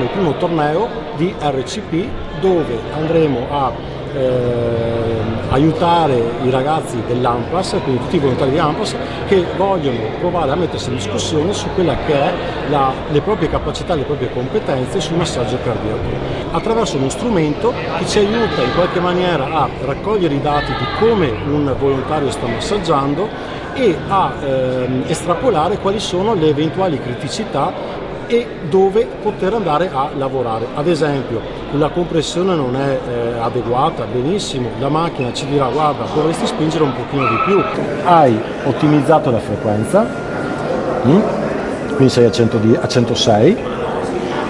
il primo torneo di RCP dove andremo a eh, aiutare i ragazzi dell'AMPAS, quindi tutti i volontari di AMPAS, che vogliono provare a mettersi in discussione su quella che è la, le proprie capacità, le proprie competenze sul massaggio cardiaco, attraverso uno strumento che ci aiuta in qualche maniera a raccogliere i dati di come un volontario sta massaggiando e a ehm, estrapolare quali sono le eventuali criticità e dove poter andare a lavorare. Ad esempio, la compressione non è eh, adeguata, benissimo, la macchina ci dirà guarda dovresti spingere un pochino di più. Hai ottimizzato la frequenza, mm? quindi sei a, 100, a 106,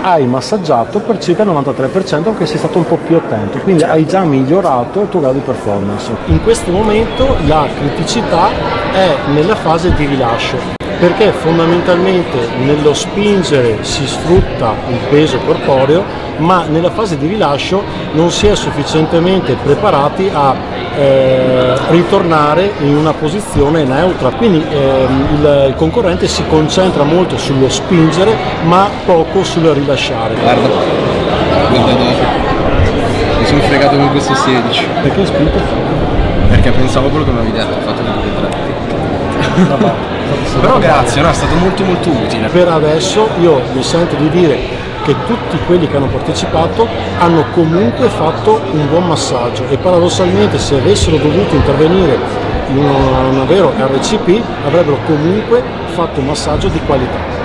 hai massaggiato per circa il 93% perché sei stato un po' più attento, quindi hai già migliorato il tuo grado di performance. In questo momento la criticità è nella fase di rilascio perché fondamentalmente nello spingere si sfrutta il peso corporeo ma nella fase di rilascio non si è sufficientemente preparati a eh, ritornare in una posizione neutra. Quindi eh, il, il, concorrente si concentra molto sullo spingere ma poco sul rilasciare. Guarda guarda mi sono fregato con questo 16 perché hai spinto? perché pensavo quello che mi avevi detto ho fatto due tre però grazie, no, è stato molto molto utile. Per adesso io mi sento di dire che tutti quelli che hanno partecipato hanno comunque fatto un buon massaggio e paradossalmente se avessero dovuto intervenire in un, un vero RCP avrebbero comunque fatto un massaggio di qualità.